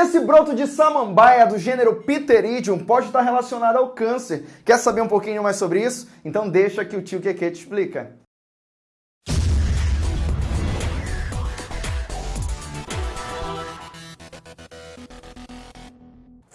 Esse broto de samambaia do gênero Pteridium pode estar relacionado ao câncer. Quer saber um pouquinho mais sobre isso? Então deixa que o tio Keke te explica.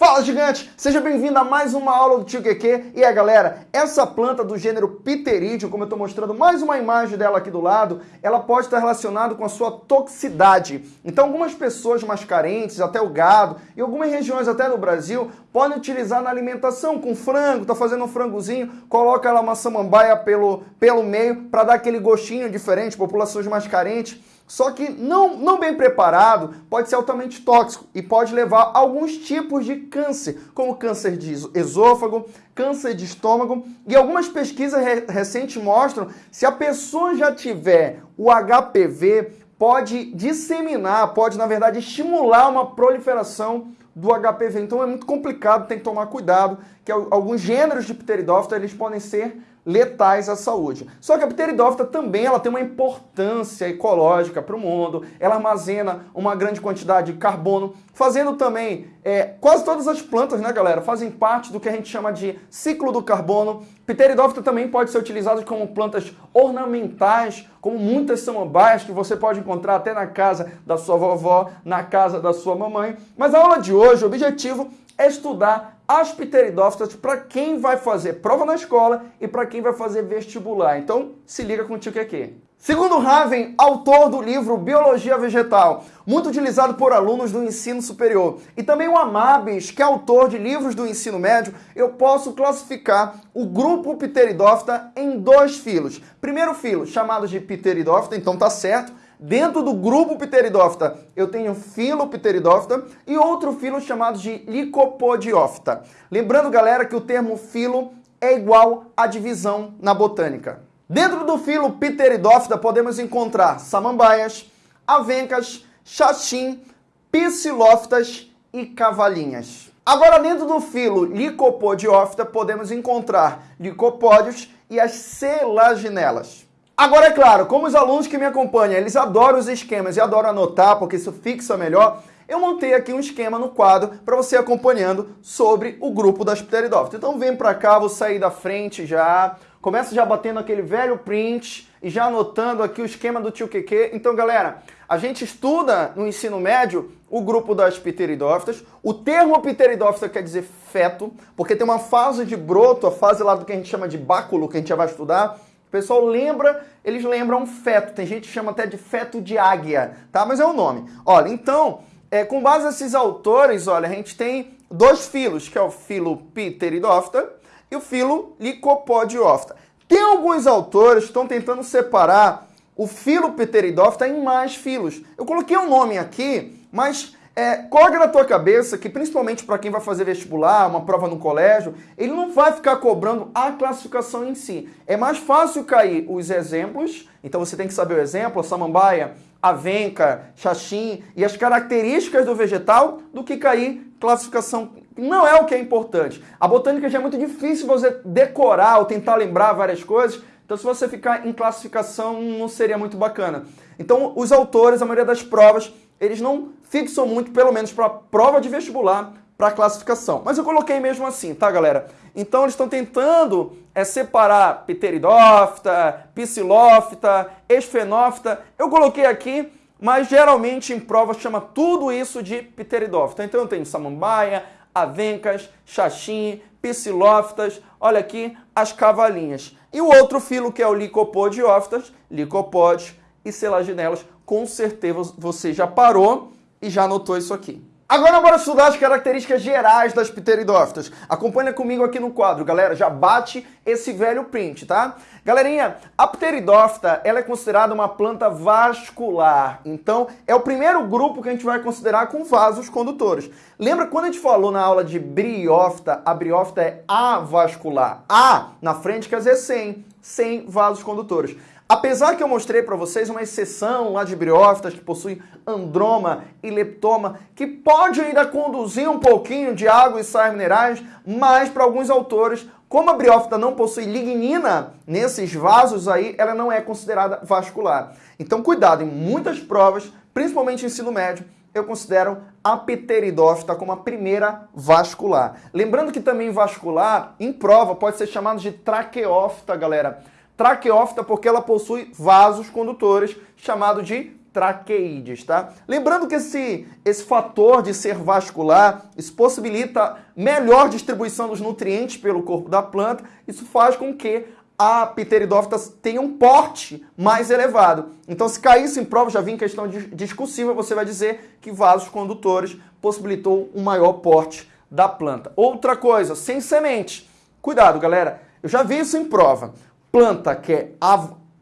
Fala gigante, seja bem-vindo a mais uma aula do Tio QQ. E aí galera, essa planta do gênero Pterídeo, como eu estou mostrando mais uma imagem dela aqui do lado, ela pode estar relacionada com a sua toxicidade. Então algumas pessoas mais carentes, até o gado, e algumas regiões até no Brasil, podem utilizar na alimentação com frango, tá fazendo um frangozinho, coloca lá uma samambaia pelo, pelo meio para dar aquele gostinho diferente, populações mais carentes. Só que não, não bem preparado pode ser altamente tóxico e pode levar a alguns tipos de câncer, como câncer de esôfago, câncer de estômago. E algumas pesquisas re recentes mostram se a pessoa já tiver o HPV, pode disseminar, pode na verdade estimular uma proliferação do HPV. Então é muito complicado, tem que tomar cuidado, que alguns gêneros de pteridófita eles podem ser letais à saúde. Só que a pteridófita também ela tem uma importância ecológica para o mundo, ela armazena uma grande quantidade de carbono, fazendo também, é, quase todas as plantas, né galera, fazem parte do que a gente chama de ciclo do carbono. Pteridófita também pode ser utilizada como plantas ornamentais, como muitas samambaias que você pode encontrar até na casa da sua vovó, na casa da sua mamãe. Mas a aula de hoje, o objetivo é estudar as pteridófitas para quem vai fazer prova na escola e para quem vai fazer vestibular. Então, se liga com o tio Keke. Segundo Raven, autor do livro Biologia Vegetal, muito utilizado por alunos do ensino superior, e também o Amabis, que é autor de livros do ensino médio, eu posso classificar o grupo Pteridófita em dois filos. Primeiro filo, chamados de Pteridófita, então tá certo, Dentro do grupo Pteridófita, eu tenho filo Pteridófita e outro filo chamado de Licopodiófita. Lembrando, galera, que o termo filo é igual à divisão na botânica. Dentro do filo Pteridófita podemos encontrar samambaias, avencas, xaxim, psilófitas e cavalinhas. Agora, dentro do filo Licopodiófita, podemos encontrar licopódios e as selaginelas. Agora, é claro, como os alunos que me acompanham, eles adoram os esquemas e adoram anotar, porque isso fixa melhor, eu montei aqui um esquema no quadro para você acompanhando sobre o grupo das pteridófitas. Então vem para cá, vou sair da frente já, começa já batendo aquele velho print e já anotando aqui o esquema do tio QQ. Então, galera, a gente estuda no ensino médio o grupo das pteridófitas. O termo pteridófita quer dizer feto, porque tem uma fase de broto, a fase lá do que a gente chama de báculo, que a gente já vai estudar, pessoal lembra, eles lembram feto. Tem gente que chama até de feto de águia, tá? Mas é o nome. Olha, então, é, com base nesses autores, olha, a gente tem dois filos, que é o filo Pteridófita e o filo Licopodiófita. Tem alguns autores que estão tentando separar o filo Pteridófita em mais filos. Eu coloquei um nome aqui, mas é, coloca na tua cabeça que, principalmente para quem vai fazer vestibular, uma prova no colégio, ele não vai ficar cobrando a classificação em si. É mais fácil cair os exemplos, então você tem que saber o exemplo, a samambaia, avenca, xaxim e as características do vegetal, do que cair classificação. Não é o que é importante. A botânica já é muito difícil você decorar ou tentar lembrar várias coisas, então se você ficar em classificação não seria muito bacana. Então os autores, a maioria das provas, eles não fixam muito, pelo menos para prova de vestibular, para classificação. Mas eu coloquei mesmo assim, tá, galera? Então eles estão tentando é, separar pteridófita, psilófita, esfenófita. Eu coloquei aqui, mas geralmente em prova chama tudo isso de pteridófita. Então eu tenho samambaia, avencas, xaxim, psilófitas, olha aqui as cavalinhas. E o outro filo que é o licopodiófitas, licopódios e selaginelas, com certeza você já parou e já anotou isso aqui. Agora bora estudar as características gerais das pteridófitas. Acompanha comigo aqui no quadro, galera. Já bate esse velho print, tá? Galerinha, a pteridófita ela é considerada uma planta vascular. Então, é o primeiro grupo que a gente vai considerar com vasos condutores. Lembra quando a gente falou na aula de briófita, a briófita é avascular. A na frente quer dizer sem, sem vasos condutores. Apesar que eu mostrei para vocês uma exceção lá de briófitas que possuem androma e leptoma, que pode ainda conduzir um pouquinho de água e sais minerais, mas para alguns autores, como a briófita não possui lignina nesses vasos aí, ela não é considerada vascular. Então cuidado, em muitas provas, principalmente ensino médio, eu considero a pteridófita como a primeira vascular. Lembrando que também vascular, em prova, pode ser chamado de traqueófita, galera. Traqueófita porque ela possui vasos condutores, chamado de traqueídeos, tá? Lembrando que esse, esse fator de ser vascular, isso possibilita melhor distribuição dos nutrientes pelo corpo da planta, isso faz com que a pteridófita tenha um porte mais elevado. Então, se caísse em prova, já vi em questão discursiva, você vai dizer que vasos condutores possibilitou um maior porte da planta. Outra coisa, sem semente. Cuidado, galera. Eu já vi isso em prova. Planta que é,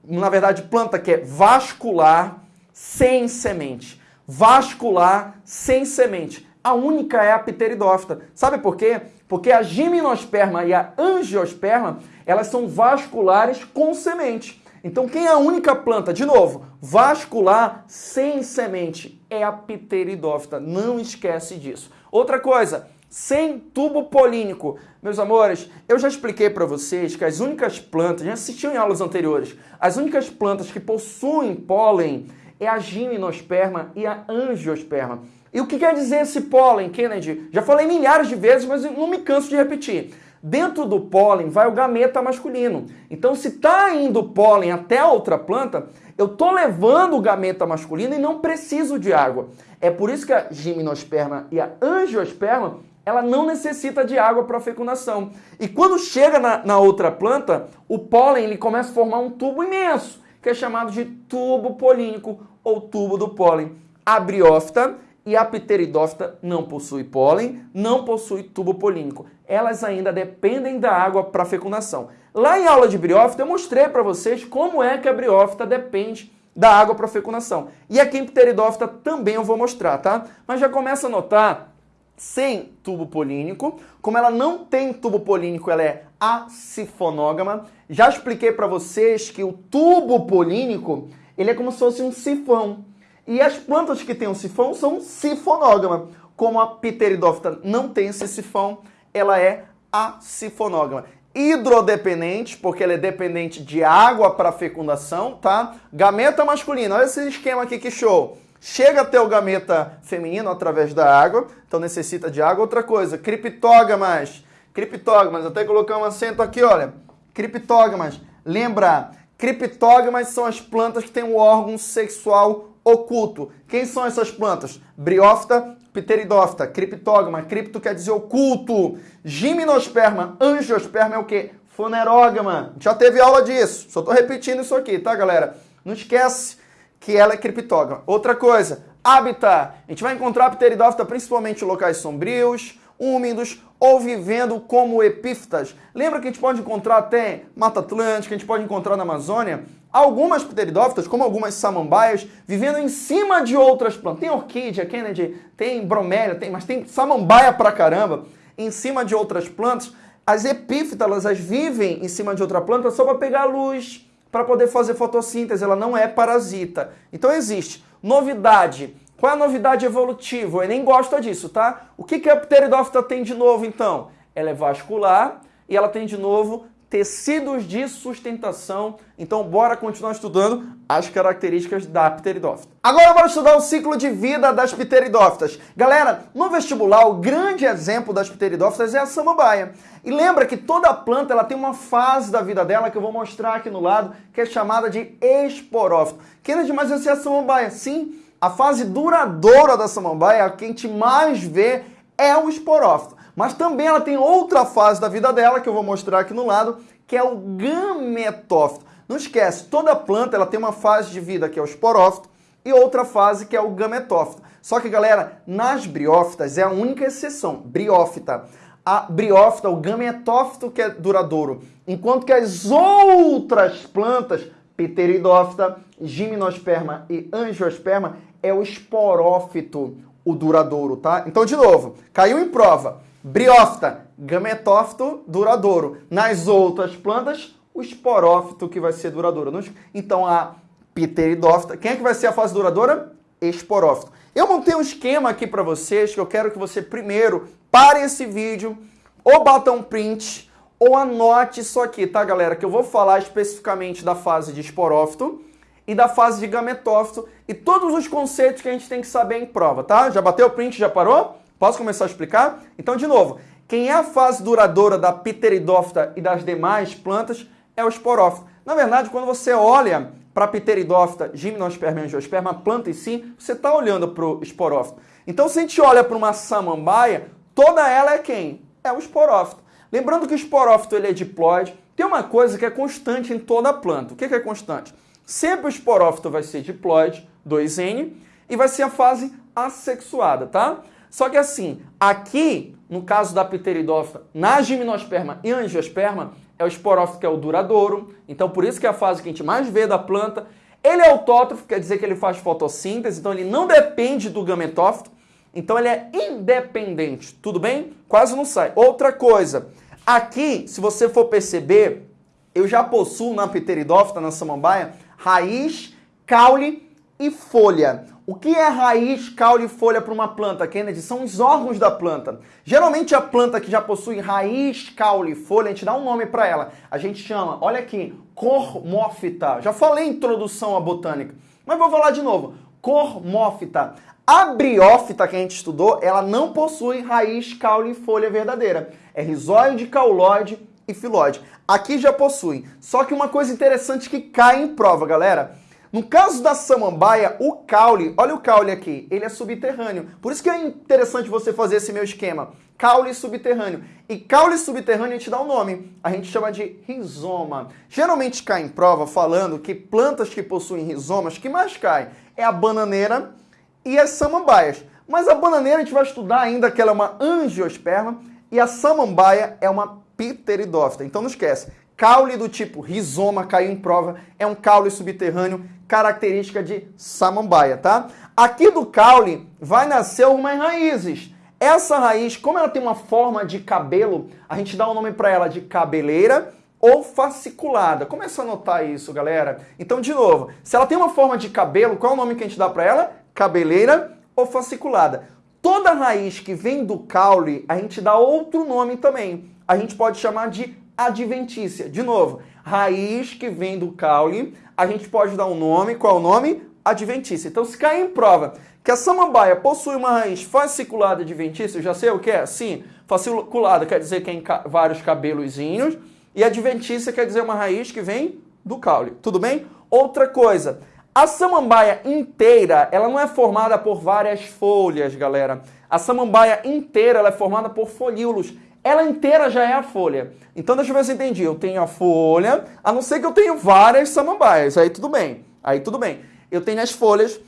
na verdade, planta que é vascular, sem semente. Vascular sem semente. A única é a pteridófita. Sabe por quê? Porque a gimnosperma e a angiosperma, elas são vasculares com semente. Então quem é a única planta, de novo, vascular sem semente é a pteridófita. Não esquece disso. Outra coisa, sem tubo polínico. Meus amores, eu já expliquei para vocês que as únicas plantas, já assistiam em aulas anteriores, as únicas plantas que possuem pólen é a gimnosperma e a angiosperma. E o que quer dizer esse pólen, Kennedy? Já falei milhares de vezes, mas não me canso de repetir. Dentro do pólen vai o gameta masculino. Então, se está indo pólen até a outra planta, eu estou levando o gameta masculino e não preciso de água. É por isso que a gimnosperma e a angiosperma ela não necessita de água para fecundação. E quando chega na, na outra planta, o pólen ele começa a formar um tubo imenso, que é chamado de tubo polínico ou tubo do pólen. A briófita e a pteridófita não possui pólen, não possui tubo polínico. Elas ainda dependem da água para fecundação. Lá em aula de briófita eu mostrei para vocês como é que a briófita depende da água para fecundação. E aqui em pteridófita também eu vou mostrar, tá? Mas já começa a notar sem tubo polínico. Como ela não tem tubo polínico, ela é acifonógama. Já expliquei para vocês que o tubo polínico ele é como se fosse um sifão. E as plantas que têm um sifão são sifonógama. Como a pteridófita não tem esse sifão, ela é acifonógama. Hidrodependente, porque ela é dependente de água para fecundação, tá? Gameta masculino, olha esse esquema aqui que show. Chega até o gameta feminino através da água, então necessita de água. Outra coisa, criptógamas. Criptógamas, até colocar um acento aqui, olha. Criptógamas. Lembra, Criptógamas são as plantas que têm o órgão sexual oculto. Quem são essas plantas? Briófita, pteridófita, criptógama. Cripto quer dizer oculto. Gimnosperma, angiosperma é o quê? Funerógama. Já teve aula disso. Só estou repetindo isso aqui, tá, galera? Não esquece que ela é criptógama. Outra coisa, hábitat. A gente vai encontrar pteridófita principalmente em locais sombrios, úmidos ou vivendo como epífitas. Lembra que a gente pode encontrar até Mata Atlântica, a gente pode encontrar na Amazônia algumas pteridófitas, como algumas samambaias, vivendo em cima de outras plantas. Tem orquídea, Kennedy, tem bromélia, tem, mas tem samambaia pra caramba, em cima de outras plantas. As epífitas, elas vivem em cima de outra planta só para pegar luz, para poder fazer fotossíntese, ela não é parasita. Então existe. Novidade, qual é a novidade evolutiva? Eu nem gosto disso, tá? O que, que a pteridófita tem de novo, então? Ela é vascular e ela tem de novo tecidos de sustentação. Então, bora continuar estudando as características da pteridófita. Agora, bora estudar o ciclo de vida das pteridófitas. Galera, no vestibular, o grande exemplo das pteridófitas é a samambaia. E lembra que toda planta ela tem uma fase da vida dela que eu vou mostrar aqui no lado, que é chamada de esporófito. Kennedy, mas essa é a samambaia? Sim, a fase duradoura da samambaia, a que a gente mais vê, é o esporófito. Mas também ela tem outra fase da vida dela, que eu vou mostrar aqui no lado, que é o gametófito. Não esquece, toda planta ela tem uma fase de vida que é o esporófito e outra fase que é o gametófito. Só que, galera, nas briófitas é a única exceção, briófita. A briófita, o gametófito que é duradouro, enquanto que as outras plantas, pteridófita, gimnosperma e angiosperma, é o esporófito, o duradouro, tá? Então, de novo, caiu em prova. Briófita, gametófito, duradouro. Nas outras plantas, o esporófito que vai ser duradouro. Então, a pteridófita, quem é que vai ser a fase duradoura? Esporófito. Eu montei um esquema aqui para vocês que eu quero que você primeiro pare esse vídeo, ou bata um print, ou anote isso aqui, tá, galera? Que eu vou falar especificamente da fase de esporófito e da fase de gametófito e todos os conceitos que a gente tem que saber em prova, tá? Já bateu o print, já parou? Posso começar a explicar? Então, de novo, quem é a fase duradoura da pteridófita e das demais plantas é o esporófito. Na verdade, quando você olha para pteridófita, gimnosperma e angiosperma, planta em si, você está olhando para o esporófito. Então, se a gente olha para uma samambaia, toda ela é quem? É o esporófito. Lembrando que o esporófito ele é diploide, tem uma coisa que é constante em toda a planta. O que é constante? Sempre o esporófito vai ser diploide, 2N, e vai ser a fase assexuada, tá? Só que assim, aqui, no caso da pteridófita, na gimnosperma e angiosperma, é o esporófito que é o duradouro, então por isso que é a fase que a gente mais vê da planta. Ele é autótrofo, quer dizer que ele faz fotossíntese, então ele não depende do gametófito, então ele é independente, tudo bem? Quase não sai. Outra coisa, aqui, se você for perceber, eu já possuo na pteridófita, na samambaia, raiz, caule e folha. O que é raiz, caule e folha para uma planta, Kennedy? São os órgãos da planta. Geralmente a planta que já possui raiz, caule e folha, a gente dá um nome para ela. A gente chama, olha aqui, cormófita. Já falei introdução à botânica, mas vou falar de novo. Cormófita. A briófita que a gente estudou, ela não possui raiz, caule e folha verdadeira. É rizóide, cauloide e filóide. Aqui já possui. Só que uma coisa interessante que cai em prova, galera. No caso da samambaia, o caule, olha o caule aqui, ele é subterrâneo. Por isso que é interessante você fazer esse meu esquema. Caule subterrâneo. E caule subterrâneo a gente dá um nome. A gente chama de rizoma. Geralmente cai em prova falando que plantas que possuem rizomas, que mais cai? É a bananeira e as samambaias. Mas a bananeira a gente vai estudar ainda que ela é uma angiosperma e a samambaia é uma pteridófita. Então não esquece, caule do tipo rizoma caiu em prova, é um caule subterrâneo, característica de samambaia, tá? Aqui do caule vai nascer algumas raízes. Essa raiz, como ela tem uma forma de cabelo, a gente dá o um nome para ela de cabeleira ou fasciculada. Começa a notar isso, galera. Então, de novo, se ela tem uma forma de cabelo, qual é o nome que a gente dá para ela? Cabeleira ou fasciculada. Toda raiz que vem do caule, a gente dá outro nome também a gente pode chamar de adventícia. De novo, raiz que vem do caule, a gente pode dar um nome, qual é o nome? Adventícia. Então, se cair em prova que a samambaia possui uma raiz fasciculada adventícia, eu já sei o que é? Sim, fasciculada quer dizer que tem vários cabelozinhos, e adventícia quer dizer uma raiz que vem do caule. Tudo bem? Outra coisa, a samambaia inteira, ela não é formada por várias folhas, galera. A samambaia inteira ela é formada por folíolos ela inteira já é a folha. Então deixa eu ver se eu entendi. Eu tenho a folha, a não ser que eu tenha várias samambaias. Aí tudo bem. Aí tudo bem. Eu tenho as folhas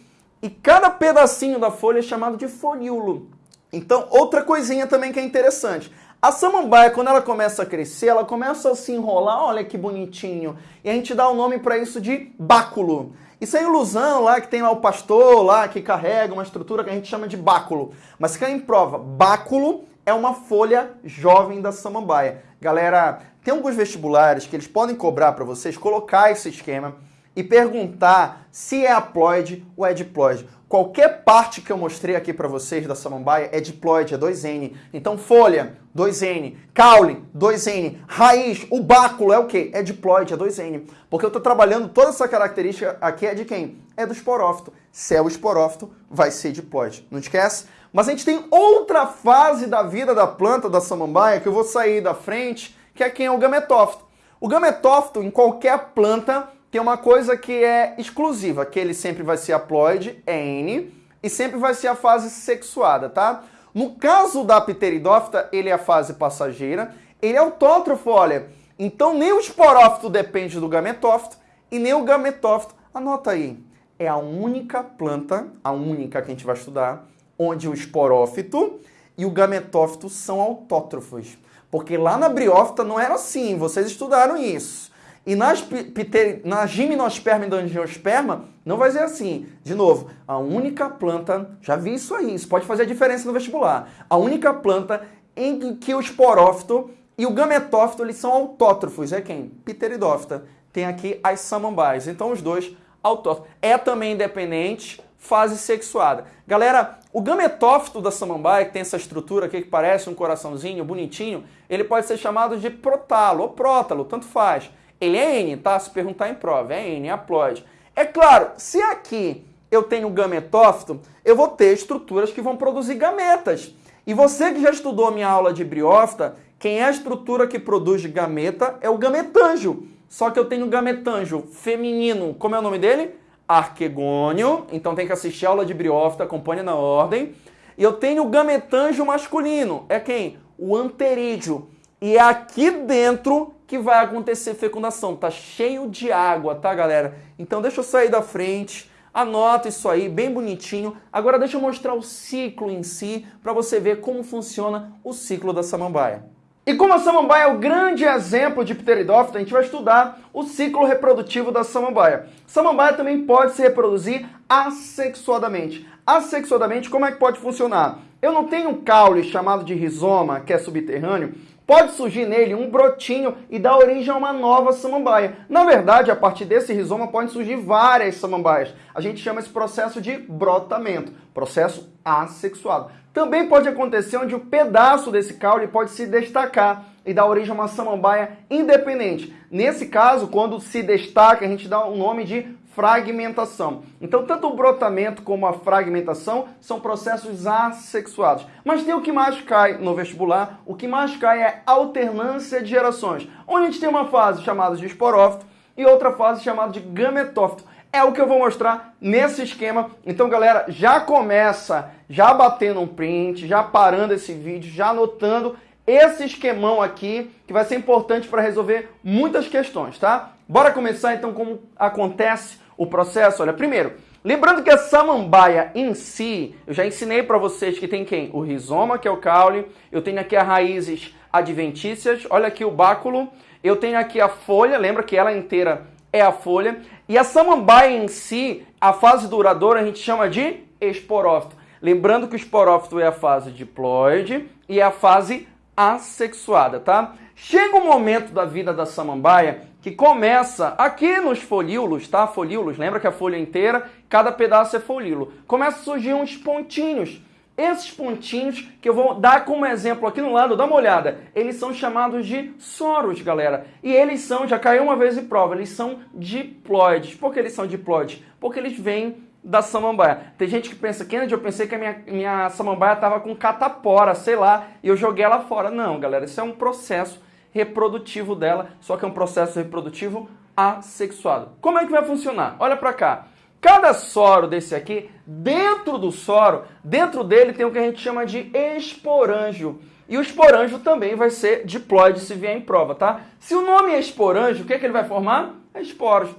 e cada pedacinho da folha é chamado de folíolo. Então, outra coisinha também que é interessante. A samambaia, quando ela começa a crescer, ela começa a se enrolar, olha que bonitinho. E a gente dá o um nome para isso de báculo. Isso é ilusão lá, que tem lá o pastor lá, que carrega uma estrutura que a gente chama de báculo. Mas fica em prova, báculo é uma folha jovem da samambaia. Galera, tem alguns vestibulares que eles podem cobrar para vocês colocar esse esquema e perguntar se é haploide ou é diploide. Qualquer parte que eu mostrei aqui para vocês da samambaia é diploide, é 2N. Então folha, 2N. Caule, 2N. Raiz, o báculo é o quê? É diploide, é 2N. Porque eu estou trabalhando toda essa característica aqui é de quem? É do esporófito. Se é o esporófito, vai ser diploide. Não esquece? Mas a gente tem outra fase da vida da planta da samambaia que eu vou sair da frente, que é quem é o gametófito. O gametófito, em qualquer planta, tem uma coisa que é exclusiva, que ele sempre vai ser haploide, N, e sempre vai ser a fase sexuada, tá? No caso da pteridófita, ele é a fase passageira, ele é autótrofo, olha. Então nem o esporófito depende do gametófito e nem o gametófito, anota aí, é a única planta, a única que a gente vai estudar, onde o esporófito e o gametófito são autótrofos. Porque lá na briófita não era assim, vocês estudaram isso. E nas, pter... na gimnosperma e na angiosperma, não vai ser assim. De novo, a única planta, já vi isso aí, isso pode fazer a diferença no vestibular. A única planta em que o esporófito e o gametófito eles são autótrofos. É quem? Pteridófita. Tem aqui as samambaias. Então os dois autótrofos. É também independente, fase sexuada. Galera, o gametófito da samambaia, que tem essa estrutura aqui que parece um coraçãozinho bonitinho, ele pode ser chamado de protalo ou prótalo, tanto faz. Ele é N, tá? Se perguntar em prova, é N, haploide. É claro, se aqui eu tenho gametófito, eu vou ter estruturas que vão produzir gametas. E você que já estudou minha aula de briófita, quem é a estrutura que produz gameta é o gametângio. Só que eu tenho gametângio feminino, como é o nome dele? Arquegônio. Então tem que assistir a aula de briófita, acompanhe na ordem. E eu tenho o gametângio masculino. É quem? O anterídeo. E é aqui dentro que vai acontecer fecundação. Tá cheio de água, tá, galera? Então deixa eu sair da frente. Anota isso aí, bem bonitinho. Agora deixa eu mostrar o ciclo em si, para você ver como funciona o ciclo da samambaia. E como a samambaia é o grande exemplo de pteridófita, a gente vai estudar o ciclo reprodutivo da samambaia. Samambaia também pode se reproduzir assexuadamente. Assexuadamente, como é que pode funcionar? Eu não tenho um caule chamado de rizoma, que é subterrâneo, pode surgir nele um brotinho e dar origem a uma nova samambaia. Na verdade, a partir desse rizoma podem surgir várias samambaias. A gente chama esse processo de brotamento, processo assexuado. Também pode acontecer onde o pedaço desse caule pode se destacar e dar origem a uma samambaia independente. Nesse caso, quando se destaca, a gente dá o nome de fragmentação. Então, tanto o brotamento como a fragmentação são processos assexuados. Mas tem o que mais cai no vestibular, o que mais cai é alternância de gerações, onde a gente tem uma fase chamada de esporófito e outra fase chamada de gametófito. É o que eu vou mostrar nesse esquema. Então, galera, já começa já batendo um print, já parando esse vídeo, já anotando esse esquemão aqui, que vai ser importante para resolver muitas questões, tá? Bora começar então como acontece o processo. Olha, primeiro, lembrando que a samambaia em si, eu já ensinei para vocês que tem quem? O rizoma, que é o caule, eu tenho aqui as raízes adventícias, olha aqui o báculo, eu tenho aqui a folha, lembra que ela inteira é a folha. E a samambaia em si, a fase duradoura, a gente chama de esporófito. Lembrando que o esporófito é a fase diploide e é a fase assexuada, tá? Chega um momento da vida da samambaia que começa aqui nos folíolos, tá? Folíolos, lembra que a folha inteira, cada pedaço é folíolo. Começa a surgir uns pontinhos esses pontinhos que eu vou dar como exemplo aqui no lado, dá uma olhada, eles são chamados de soros, galera. E eles são, já caiu uma vez em prova, eles são diploides. Por que eles são diploides? Porque eles vêm da samambaia. Tem gente que pensa, Kennedy, eu pensei que a minha, minha samambaia estava com catapora, sei lá, e eu joguei ela fora. Não, galera, isso é um processo reprodutivo dela, só que é um processo reprodutivo assexuado. Como é que vai funcionar? Olha para cá. Cada soro desse aqui, dentro do soro, dentro dele tem o que a gente chama de esporângio. E o esporângio também vai ser diploide se vier em prova, tá? Se o nome é esporângio, o que, é que ele vai formar? É esporos.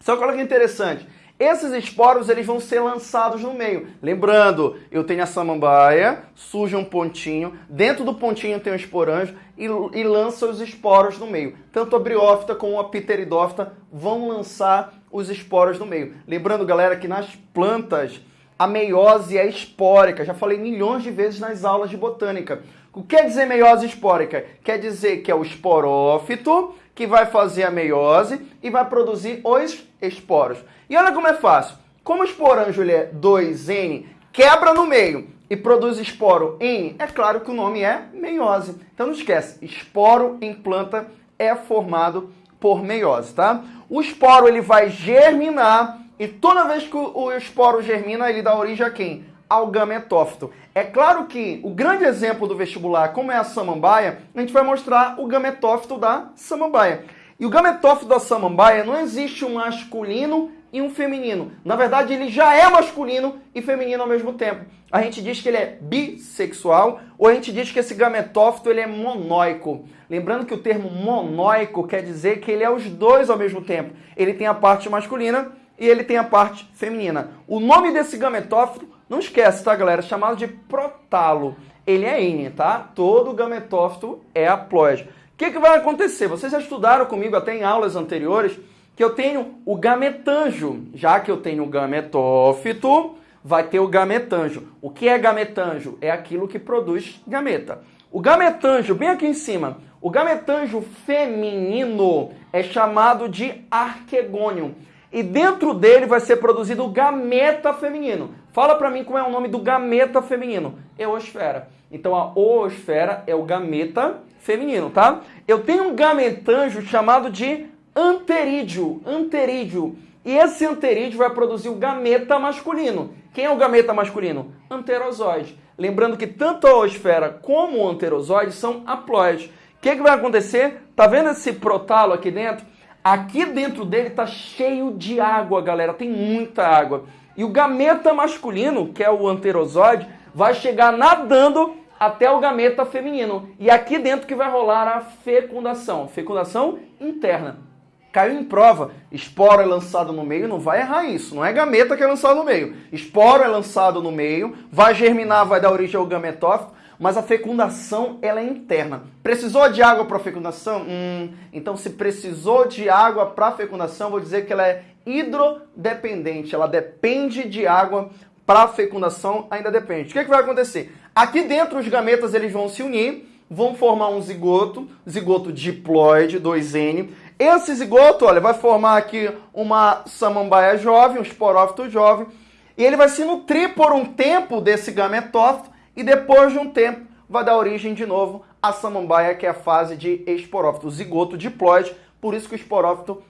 Só que olha que interessante. Esses esporos eles vão ser lançados no meio. Lembrando, eu tenho a samambaia, surge um pontinho, dentro do pontinho tem um esporanjo e, e lança os esporos no meio. Tanto a briófita como a pteridófita vão lançar os esporos no meio. Lembrando, galera, que nas plantas a meiose é espórica. Já falei milhões de vezes nas aulas de botânica. O que quer dizer meiose espórica? Quer dizer que é o esporófito que vai fazer a meiose e vai produzir os esporos. E olha como é fácil. Como o esporanjo ele é 2N, quebra no meio e produz esporo N, é claro que o nome é meiose. Então não esquece, esporo em planta é formado por meiose, tá? O esporo ele vai germinar e toda vez que o esporo germina, ele dá origem a quem? Ao gametófito. É claro que o grande exemplo do vestibular, como é a samambaia, a gente vai mostrar o gametófito da samambaia. E o gametófito da samambaia não existe um masculino e um feminino. Na verdade, ele já é masculino e feminino ao mesmo tempo. A gente diz que ele é bissexual ou a gente diz que esse gametófito ele é monóico. Lembrando que o termo monóico quer dizer que ele é os dois ao mesmo tempo. Ele tem a parte masculina e ele tem a parte feminina. O nome desse gametófito, não esquece, tá, galera? Chamado de protalo. Ele é N, tá? Todo gametófito é haploide. O que, que vai acontecer? Vocês já estudaram comigo até em aulas anteriores que eu tenho o gametanjo. Já que eu tenho o gametófito, vai ter o gametanjo. O que é gametanjo? É aquilo que produz gameta. O gametanjo, bem aqui em cima, o gametanjo feminino é chamado de arquegônio. E dentro dele vai ser produzido o gameta feminino. Fala para mim como é o nome do gameta feminino. Eosfera. Então a oosfera é o gameta feminino, tá? Eu tenho um gametanjo chamado de anterídeo. Anterídeo. E esse anterídeo vai produzir o gameta masculino. Quem é o gameta masculino? Anterozoide. Lembrando que tanto a oosfera como o anterozoide são haploides. O que, que vai acontecer? Tá vendo esse protalo aqui dentro? Aqui dentro dele tá cheio de água, galera. Tem muita água. E o gameta masculino, que é o anterozoide, vai chegar nadando até o gameta feminino. E aqui dentro que vai rolar a fecundação. Fecundação interna. Caiu em prova, esporo é lançado no meio, não vai errar isso. Não é gameta que é lançado no meio. Esporo é lançado no meio, vai germinar, vai dar origem ao gametófito, mas a fecundação ela é interna. Precisou de água para fecundação? Hum, então se precisou de água para fecundação, vou dizer que ela é hidrodependente. Ela depende de água para fecundação, ainda depende. O que, é que vai acontecer? Aqui dentro os gametas eles vão se unir, vão formar um zigoto, zigoto diploide, 2N. Esse zigoto, olha, vai formar aqui uma samambaia jovem, um esporófito jovem, e ele vai se nutrir por um tempo desse gametófito e depois de um tempo vai dar origem de novo à samambaia, que é a fase de esporófito, zigoto diploide, por isso que o esporófito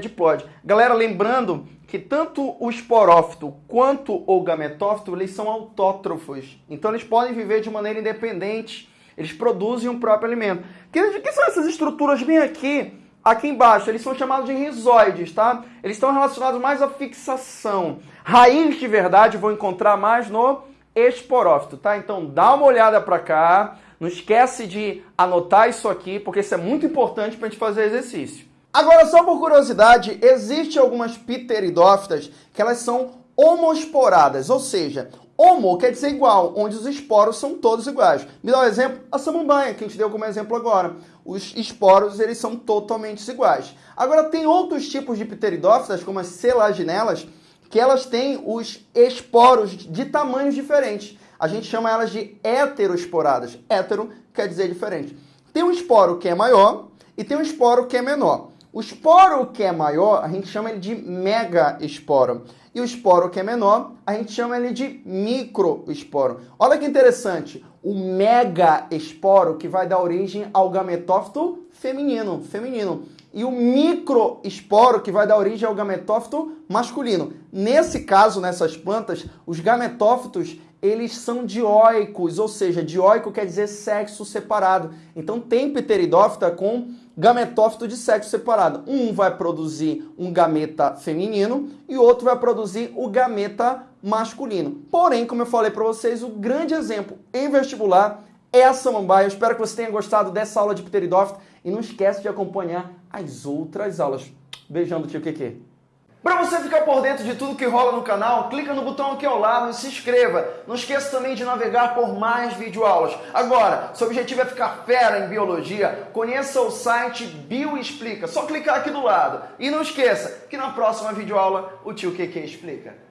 diploide. Galera, lembrando que tanto o esporófito quanto o gametófito, eles são autótrofos, então eles podem viver de maneira independente, eles produzem o um próprio alimento. Que, que são essas estruturas bem aqui? Aqui embaixo, eles são chamados de rizoides, tá? Eles estão relacionados mais à fixação. Raiz de verdade vou encontrar mais no esporófito, tá? Então dá uma olhada para cá. Não esquece de anotar isso aqui, porque isso é muito importante para a gente fazer exercício. Agora, só por curiosidade, existem algumas pteridófitas que elas são homosporadas, ou seja, Homo quer dizer igual, onde os esporos são todos iguais. Me dá um exemplo? A samambaia, que a gente deu como exemplo agora. Os esporos, eles são totalmente iguais. Agora, tem outros tipos de pteridófitas, como as selaginelas, que elas têm os esporos de tamanhos diferentes. A gente chama elas de heteroesporadas. Hétero quer dizer diferente. Tem um esporo que é maior e tem um esporo que é menor. O esporo que é maior, a gente chama ele de mega esporo. E o esporo que é menor, a gente chama ele de microesporo. Olha que interessante, o mega esporo que vai dar origem ao gametófito feminino, feminino. E o microesporo que vai dar origem ao gametófito masculino. Nesse caso, nessas plantas, os gametófitos eles são dioicos, ou seja, dioico quer dizer sexo separado. Então tem pteridófita com gametófito de sexo separado. Um vai produzir um gameta feminino e outro vai produzir o gameta masculino. Porém, como eu falei para vocês, o grande exemplo em vestibular é a samambaia. Eu espero que você tenha gostado dessa aula de pteridófito e não esquece de acompanhar as outras aulas. Beijão do tio Keke. Para você ficar por dentro de tudo que rola no canal, clica no botão aqui ao lado e se inscreva. Não esqueça também de navegar por mais videoaulas. Agora, seu objetivo é ficar fera em biologia, conheça o site Bioexplica. Só clicar aqui do lado. E não esqueça que na próxima videoaula o tio QQ explica.